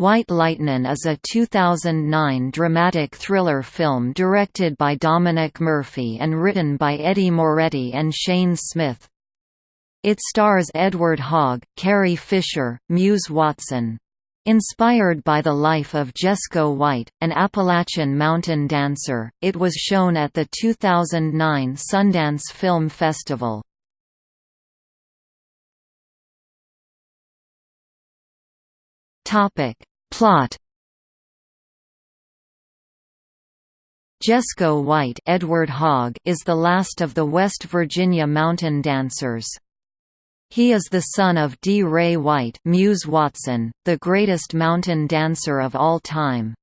White Lightnin' is a 2009 dramatic thriller film directed by Dominic Murphy and written by Eddie Moretti and Shane Smith. It stars Edward Hogg, Carrie Fisher, Muse Watson. Inspired by the life of Jesco White, an Appalachian mountain dancer, it was shown at the 2009 Sundance Film Festival. Topic Plot Jesco White Edward Hogg is the last of the West Virginia mountain dancers. He is the son of D. Ray White Muse Watson, the greatest mountain dancer of all time.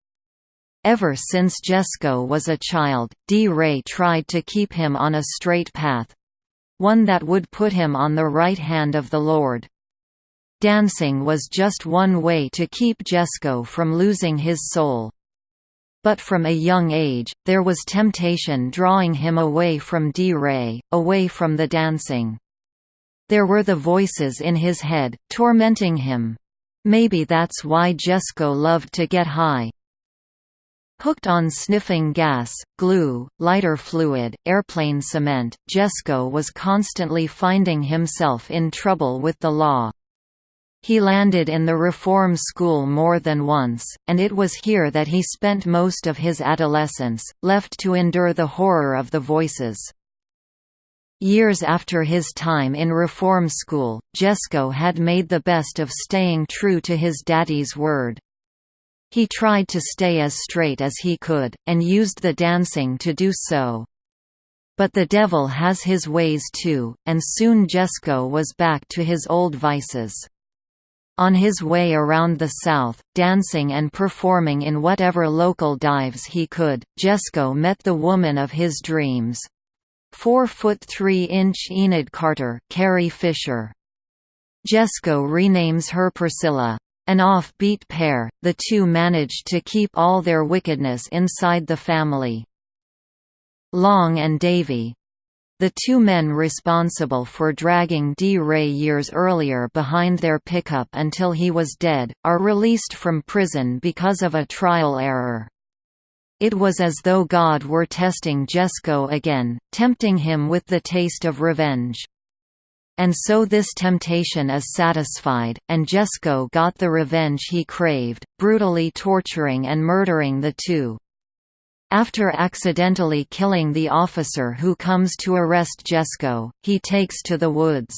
Ever since Jesco was a child, D. Ray tried to keep him on a straight path—one that would put him on the right hand of the Lord. Dancing was just one way to keep Jesco from losing his soul. But from a young age, there was temptation drawing him away from D. Ray, away from the dancing. There were the voices in his head, tormenting him. Maybe that's why Jesco loved to get high. Hooked on sniffing gas, glue, lighter fluid, airplane cement, Jesco was constantly finding himself in trouble with the law. He landed in the reform school more than once, and it was here that he spent most of his adolescence, left to endure the horror of the voices. Years after his time in reform school, Jesco had made the best of staying true to his daddy's word. He tried to stay as straight as he could, and used the dancing to do so. But the devil has his ways too, and soon Jesco was back to his old vices. On his way around the South, dancing and performing in whatever local dives he could, Jesco met the woman of his dreams. Four foot three inch Enid Carter, Carrie Fisher. Jesco renames her Priscilla. An off-beat pair, the two managed to keep all their wickedness inside the family. Long and Davy, the two men responsible for dragging D. Ray years earlier behind their pickup until he was dead, are released from prison because of a trial error. It was as though God were testing Jesco again, tempting him with the taste of revenge. And so this temptation is satisfied, and Jesco got the revenge he craved, brutally torturing and murdering the two. After accidentally killing the officer who comes to arrest Jesco, he takes to the woods.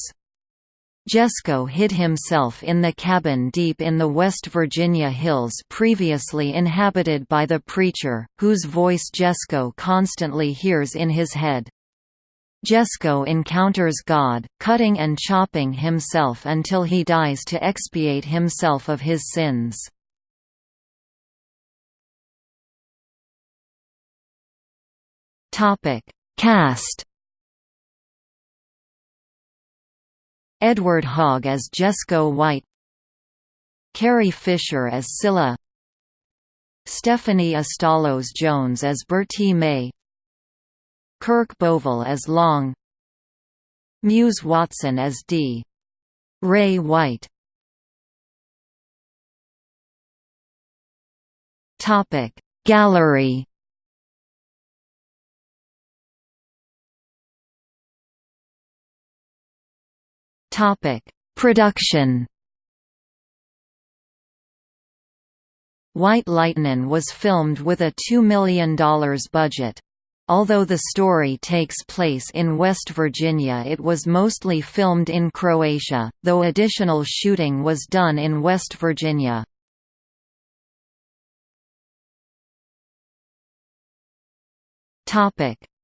Jesco hid himself in the cabin deep in the West Virginia hills previously inhabited by the preacher, whose voice Jesco constantly hears in his head. Jesco encounters God, cutting and chopping himself until he dies to expiate himself of his sins. Topic: Cast. Edward Hogg as Jesco White. Carrie Fisher as Cilla. Stephanie Astalos Jones as Bertie May. Kirk Bovill as Long. Muse Watson as D. Ray White. Gallery Topic: Production. White Lightnin' was filmed with a $2 million budget. Although the story takes place in West Virginia it was mostly filmed in Croatia, though additional shooting was done in West Virginia.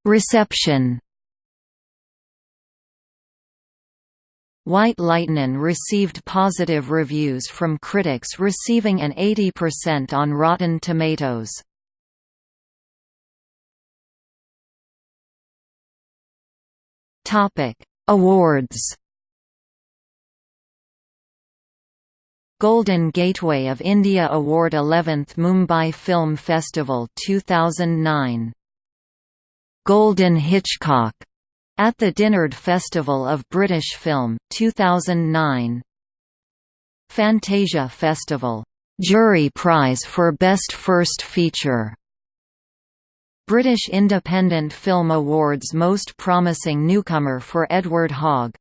Reception White Lightnin' received positive reviews from critics receiving an 80% on Rotten Tomatoes. Awards. Golden Gateway of India Award 11th Mumbai Film Festival 2009 Golden Hitchcock at the Dinard Festival of British Film, 2009 Fantasia Festival. Jury Prize for Best First Feature. British Independent Film Awards Most Promising Newcomer for Edward Hogg